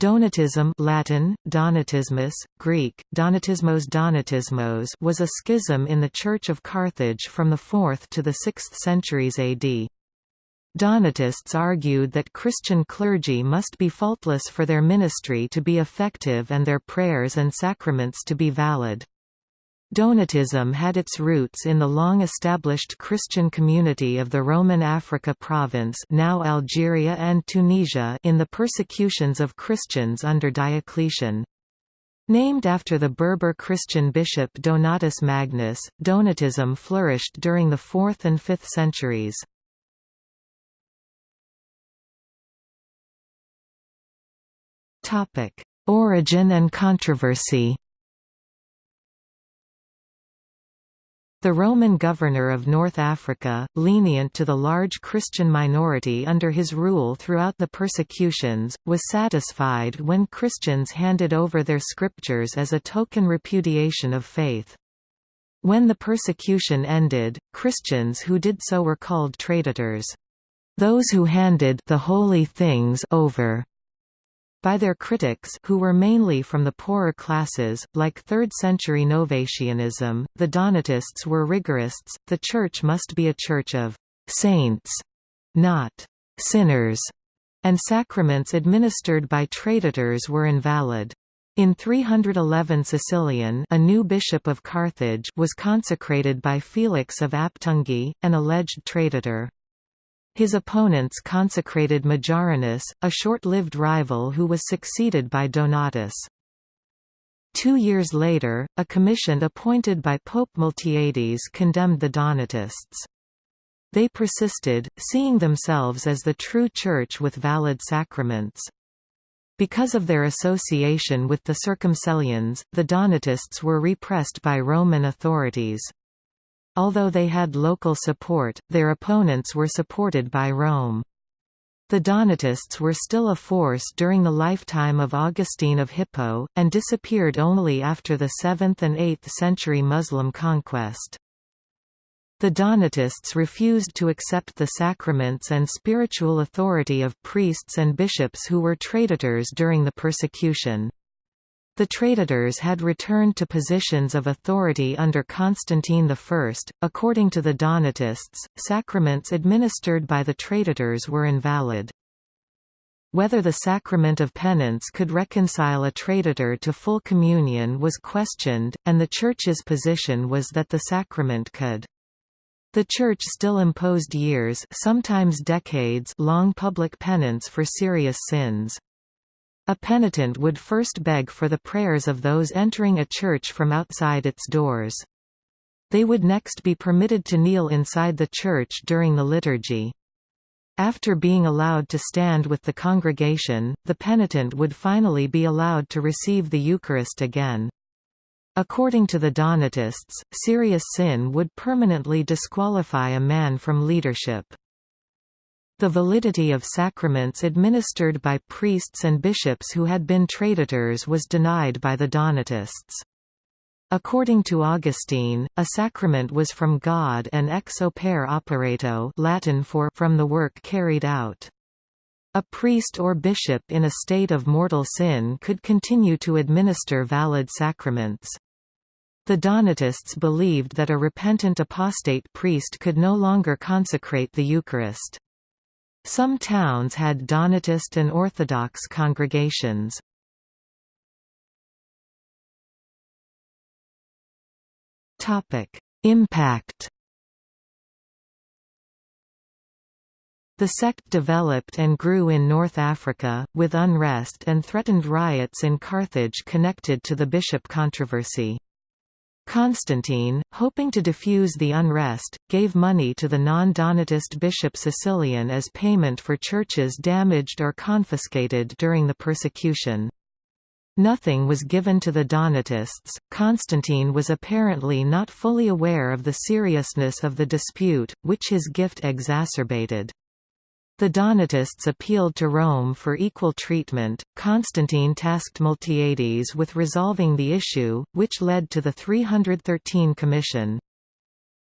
Donatism Latin, Donatismus, Greek, Donatismos Donatismos was a schism in the Church of Carthage from the 4th to the 6th centuries AD. Donatists argued that Christian clergy must be faultless for their ministry to be effective and their prayers and sacraments to be valid. Donatism had its roots in the long-established Christian community of the Roman Africa province now Algeria and Tunisia in the persecutions of Christians under Diocletian. Named after the Berber Christian bishop Donatus Magnus, Donatism flourished during the 4th and 5th centuries. Origin and controversy The Roman governor of North Africa, lenient to the large Christian minority under his rule throughout the persecutions, was satisfied when Christians handed over their scriptures as a token repudiation of faith. When the persecution ended, Christians who did so were called traditors. Those who handed the holy things over by their critics who were mainly from the poorer classes, like 3rd-century Novatianism, the Donatists were rigorists, the Church must be a church of «saints», not «sinners», and sacraments administered by traditors were invalid. In 311 Caecilian a new bishop of Carthage was consecrated by Felix of Aptungi, an alleged traditor. His opponents consecrated Majorinus, a short-lived rival who was succeeded by Donatus. Two years later, a commission appointed by Pope Miltiades condemned the Donatists. They persisted, seeing themselves as the true Church with valid sacraments. Because of their association with the Circumcellions, the Donatists were repressed by Roman authorities. Although they had local support, their opponents were supported by Rome. The Donatists were still a force during the lifetime of Augustine of Hippo, and disappeared only after the 7th and 8th century Muslim conquest. The Donatists refused to accept the sacraments and spiritual authority of priests and bishops who were traditors during the persecution. The traditors had returned to positions of authority under Constantine I. According to the Donatists, sacraments administered by the traditors were invalid. Whether the sacrament of penance could reconcile a traditor to full communion was questioned, and the Church's position was that the sacrament could. The Church still imposed years sometimes decades long public penance for serious sins. A penitent would first beg for the prayers of those entering a church from outside its doors. They would next be permitted to kneel inside the church during the liturgy. After being allowed to stand with the congregation, the penitent would finally be allowed to receive the Eucharist again. According to the Donatists, serious sin would permanently disqualify a man from leadership. The validity of sacraments administered by priests and bishops who had been traditors was denied by the Donatists. According to Augustine, a sacrament was from God and ex opere operato Latin for from the work carried out. A priest or bishop in a state of mortal sin could continue to administer valid sacraments. The Donatists believed that a repentant apostate priest could no longer consecrate the Eucharist. Some towns had Donatist and Orthodox congregations. Impact The sect developed and grew in North Africa, with unrest and threatened riots in Carthage connected to the bishop controversy. Constantine, hoping to diffuse the unrest, gave money to the non-Donatist bishop Caecilian as payment for churches damaged or confiscated during the persecution. Nothing was given to the Donatists. Constantine was apparently not fully aware of the seriousness of the dispute, which his gift exacerbated. The Donatists appealed to Rome for equal treatment. Constantine tasked Miltiades with resolving the issue, which led to the 313 Commission.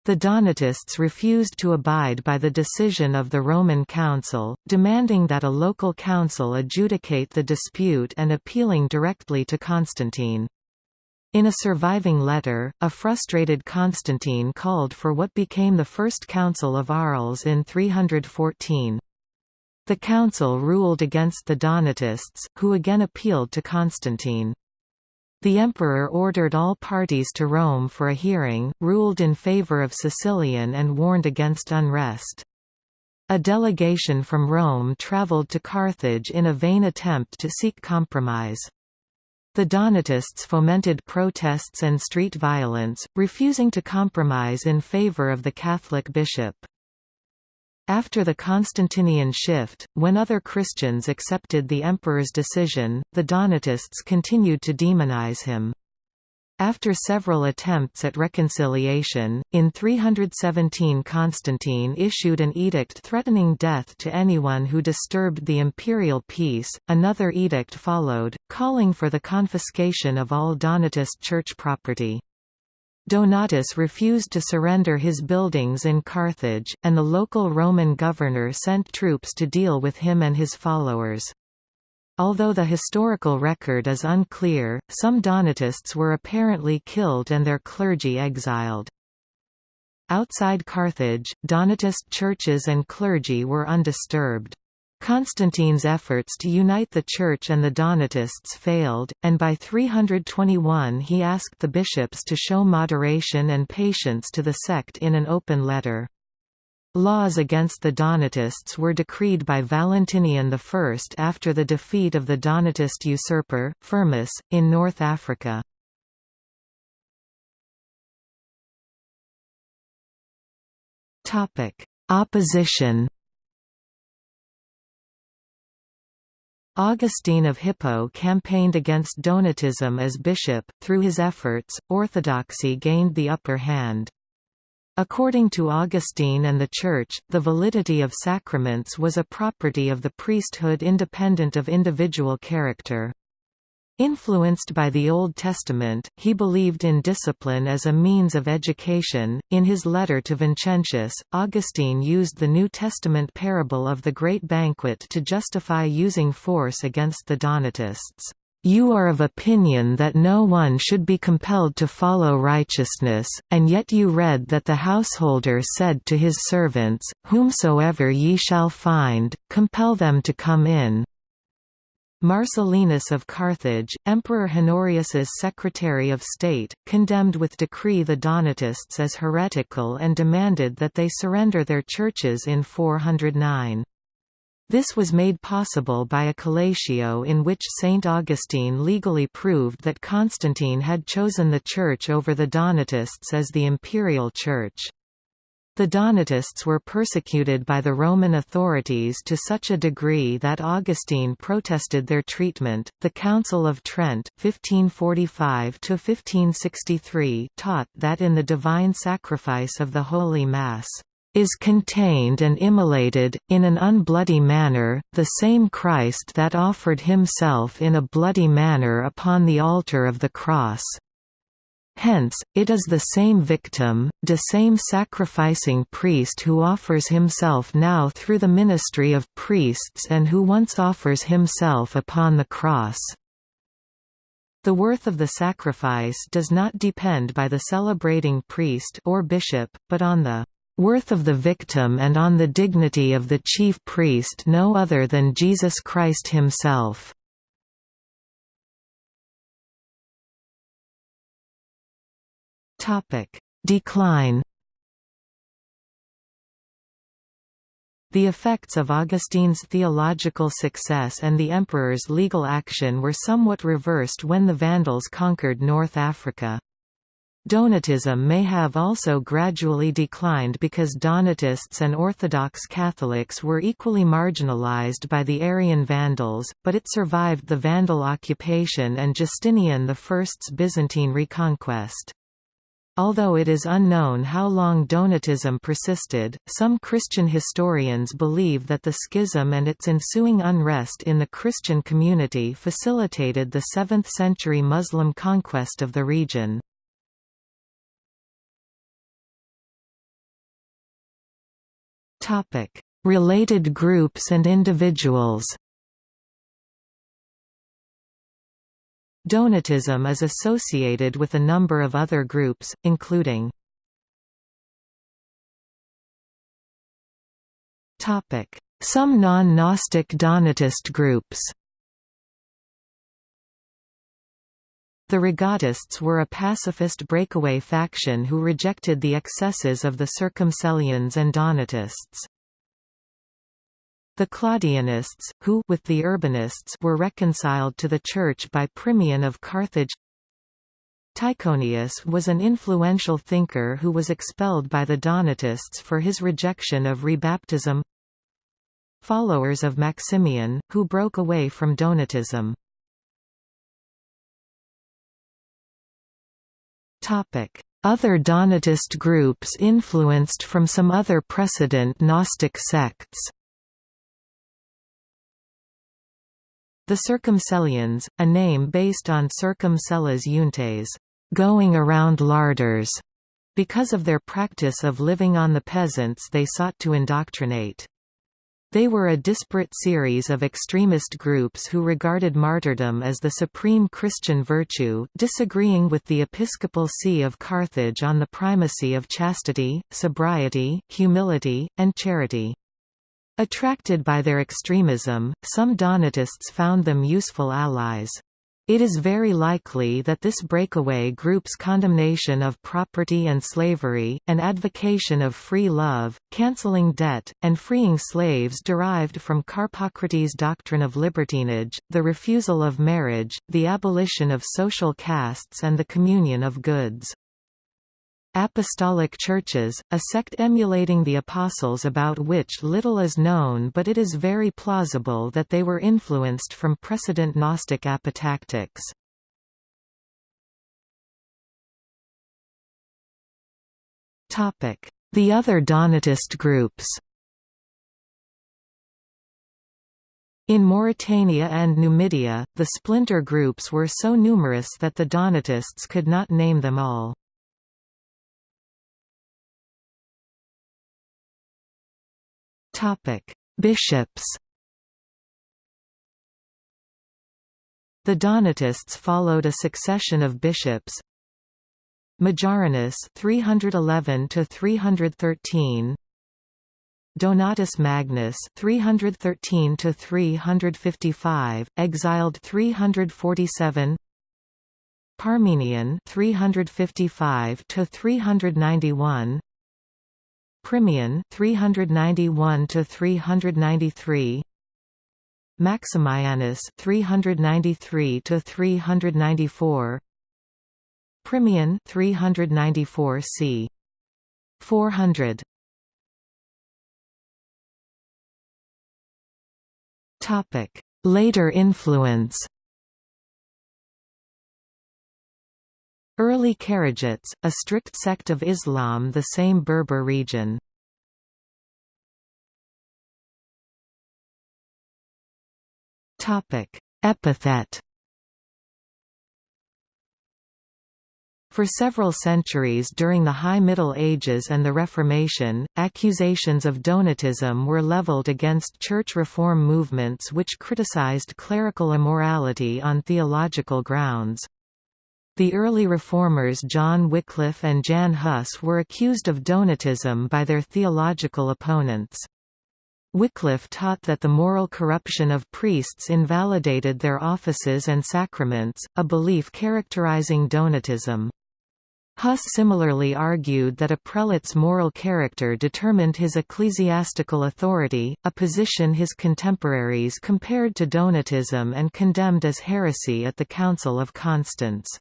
The Donatists refused to abide by the decision of the Roman Council, demanding that a local council adjudicate the dispute and appealing directly to Constantine. In a surviving letter, a frustrated Constantine called for what became the First Council of Arles in 314. The council ruled against the Donatists, who again appealed to Constantine. The emperor ordered all parties to Rome for a hearing, ruled in favor of Cecilian and warned against unrest. A delegation from Rome traveled to Carthage in a vain attempt to seek compromise. The Donatists fomented protests and street violence, refusing to compromise in favor of the Catholic bishop. After the Constantinian shift, when other Christians accepted the emperor's decision, the Donatists continued to demonize him. After several attempts at reconciliation, in 317 Constantine issued an edict threatening death to anyone who disturbed the imperial peace. Another edict followed, calling for the confiscation of all Donatist church property. Donatus refused to surrender his buildings in Carthage, and the local Roman governor sent troops to deal with him and his followers. Although the historical record is unclear, some Donatists were apparently killed and their clergy exiled. Outside Carthage, Donatist churches and clergy were undisturbed. Constantine's efforts to unite the Church and the Donatists failed, and by 321 he asked the bishops to show moderation and patience to the sect in an open letter. Laws against the Donatists were decreed by Valentinian I after the defeat of the Donatist usurper, Firmus, in North Africa. Opposition Augustine of Hippo campaigned against Donatism as bishop, through his efforts, orthodoxy gained the upper hand. According to Augustine and the Church, the validity of sacraments was a property of the priesthood independent of individual character. Influenced by the Old Testament, he believed in discipline as a means of education. In his letter to Vincentius, Augustine used the New Testament parable of the Great Banquet to justify using force against the Donatists. You are of opinion that no one should be compelled to follow righteousness, and yet you read that the householder said to his servants, Whomsoever ye shall find, compel them to come in. Marcellinus of Carthage, Emperor Honorius's Secretary of State, condemned with decree the Donatists as heretical and demanded that they surrender their churches in 409. This was made possible by a collatio in which St. Augustine legally proved that Constantine had chosen the Church over the Donatists as the imperial church. The Donatists were persecuted by the Roman authorities to such a degree that Augustine protested their treatment. The Council of Trent (1545–1563) taught that in the divine sacrifice of the Holy Mass is contained and immolated, in an unbloody manner, the same Christ that offered himself in a bloody manner upon the altar of the cross. Hence, it is the same victim, the same sacrificing priest who offers himself now through the ministry of priests and who once offers himself upon the cross. The worth of the sacrifice does not depend by the celebrating priest or bishop, but on the worth of the victim and on the dignity of the chief priest no other than Jesus Christ himself. Decline The effects of Augustine's theological success and the emperor's legal action were somewhat reversed when the Vandals conquered North Africa. Donatism may have also gradually declined because Donatists and Orthodox Catholics were equally marginalized by the Arian Vandals, but it survived the Vandal occupation and Justinian I's Byzantine reconquest. Although it is unknown how long Donatism persisted, some Christian historians believe that the schism and its ensuing unrest in the Christian community facilitated the 7th-century Muslim conquest of the region. Related groups and individuals Donatism is associated with a number of other groups, including Some non-Gnostic Donatist groups The Rogatists were a pacifist breakaway faction who rejected the excesses of the Circumcellions and Donatists. The Claudianists, who with the Urbanists were reconciled to the Church by Primian of Carthage. Tychonius was an influential thinker who was expelled by the Donatists for his rejection of rebaptism. Followers of Maximian, who broke away from Donatism. Other Donatist groups influenced from some other precedent Gnostic sects The Circumcellions, a name based on Circum Celles going around larders, because of their practice of living on the peasants they sought to indoctrinate. They were a disparate series of extremist groups who regarded martyrdom as the supreme Christian virtue, disagreeing with the episcopal see of Carthage on the primacy of chastity, sobriety, humility, and charity. Attracted by their extremism, some Donatists found them useful allies. It is very likely that this breakaway group's condemnation of property and slavery, and advocation of free love, cancelling debt, and freeing slaves derived from Carpocrates' doctrine of libertinage, the refusal of marriage, the abolition of social castes and the communion of goods. Apostolic Churches, a sect emulating the Apostles about which little is known but it is very plausible that they were influenced from precedent Gnostic apotactics. The other Donatist groups In Mauritania and Numidia, the splinter groups were so numerous that the Donatists could not name them all. Bishops. The Donatists followed a succession of bishops. Majorinus 311 to 313 Donatus Magnus 313 to 355 exiled 347 Parmenian 355 to 391 Primian 391 to 393 Maximianus 393 to 394 Primian 394 c. 400 Topic. Later influence Early Kharijites, a strict sect of Islam the same Berber region. Epithet For several centuries during the High Middle Ages and the Reformation, accusations of Donatism were leveled against church reform movements which criticized clerical immorality on theological grounds. The early reformers John Wycliffe and Jan Hus were accused of Donatism by their theological opponents. Wycliffe taught that the moral corruption of priests invalidated their offices and sacraments, a belief characterizing Donatism. Hus similarly argued that a prelate's moral character determined his ecclesiastical authority, a position his contemporaries compared to Donatism and condemned as heresy at the Council of Constance.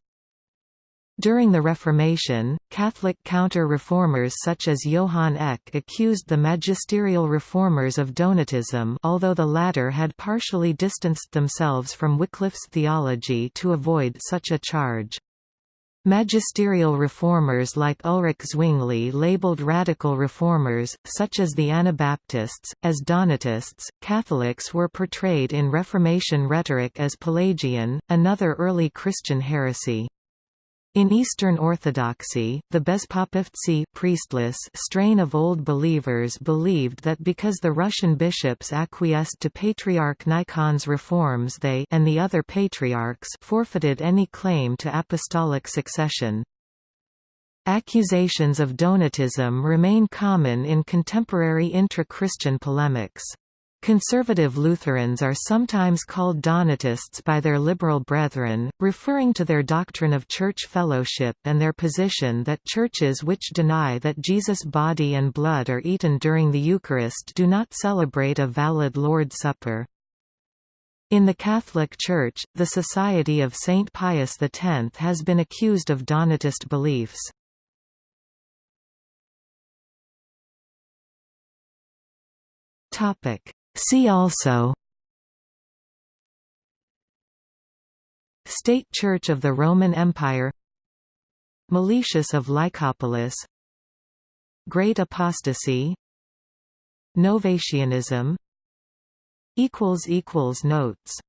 During the Reformation, Catholic counter-reformers such as Johann Eck accused the magisterial reformers of Donatism although the latter had partially distanced themselves from Wycliffe's theology to avoid such a charge. Magisterial reformers like Ulrich Zwingli labeled radical reformers, such as the Anabaptists, as Donatists. Catholics were portrayed in Reformation rhetoric as Pelagian, another early Christian heresy. In Eastern Orthodoxy, the Bezpopovtsi priestless strain of Old Believers believed that because the Russian bishops acquiesced to Patriarch Nikon's reforms they and the other patriarchs forfeited any claim to apostolic succession. Accusations of Donatism remain common in contemporary intra-Christian polemics. Conservative Lutherans are sometimes called Donatists by their liberal brethren, referring to their doctrine of church fellowship and their position that churches which deny that Jesus' body and blood are eaten during the Eucharist do not celebrate a valid Lord's Supper. In the Catholic Church, the Society of Saint Pius X has been accused of Donatist beliefs. See also State Church of the Roman Empire Meletius of Lycopolis Great Apostasy Novatianism Notes